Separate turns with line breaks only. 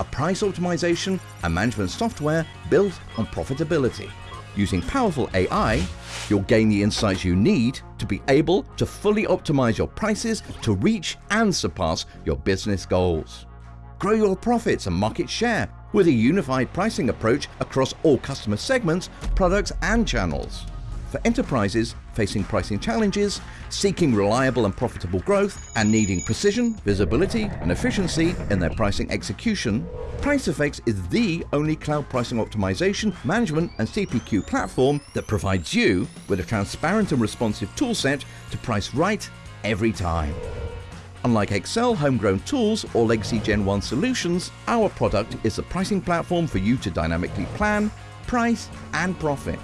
A price optimization and management software built on profitability. Using powerful AI, you'll gain the insights you need to be able to fully optimize your prices to reach and surpass your business goals. Grow your profits and market share with a unified pricing approach across all customer segments, products and channels. For enterprises facing pricing challenges, seeking reliable and profitable growth, and needing precision, visibility and efficiency in their pricing execution, PriceFX is the only cloud pricing optimization, management and CPQ platform that provides you with a transparent and responsive toolset to price right every time. Unlike Excel, homegrown tools, or legacy Gen 1 solutions, our product is a pricing platform for you to dynamically plan, price, and profit.